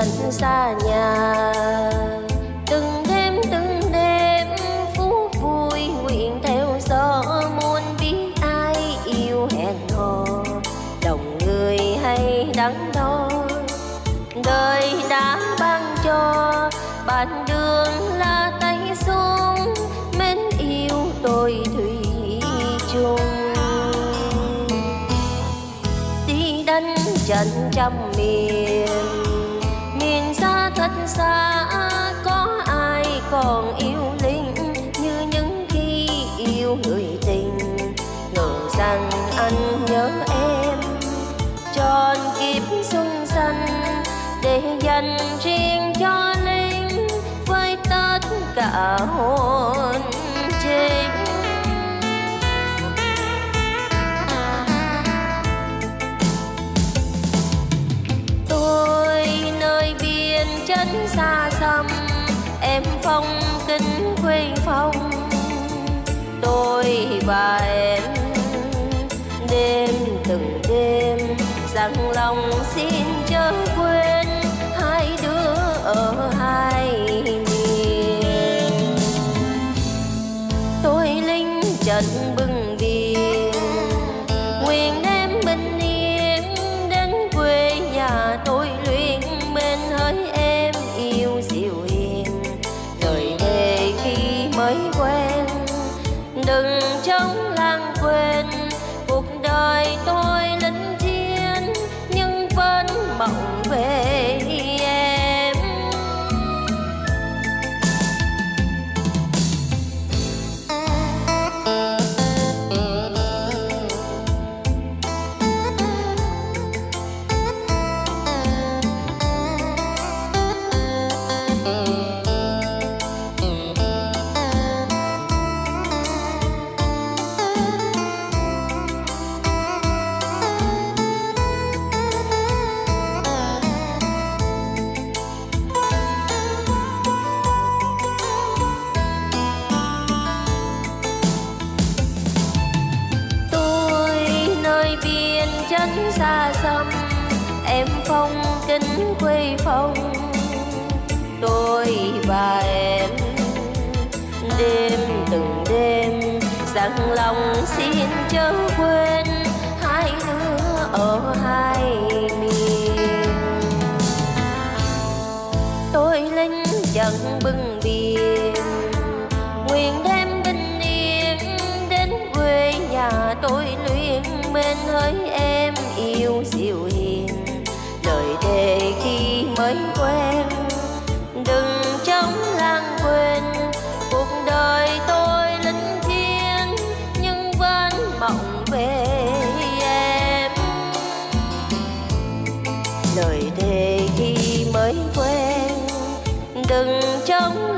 trần xa nhà. Từng đêm từng đêm, phút vui nguyện theo gió, muốn biết ai yêu hẹn hò. Lòng người hay đắng đo, đời đã ban cho. Bạn đường là tay xuống, mến yêu tôi thủy chung. Đi đánh trận trăm miền xa, có ai còn yêu linh như những khi yêu người tình? Ngờ rằng anh nhớ em, tròn kiếp xuân xanh để dành riêng cho linh với tất cả hồn phong kính quê phong. Tôi và em đêm từng đêm, rằng lòng xin chớ quên hai đứa ở hai miền. Tôi linh trận bừng đừng trống lang quên biên xa xăm, em phong kính quê phong tôi và em đêm từng đêm, rằng lòng xin chớ quên hai đứa ở hai miền. Tôi lên trận bưng biên nguyện đem bình yên đến quê nhà. Tôi luyện bên hỡi em yêu dịu hiền. Lời thề khi mới quen, đừng trống lãng quên. Cuộc đời tôi lính thiêng nhưng vẫn mộng về em. Lời thề khi mới quen, đừng trống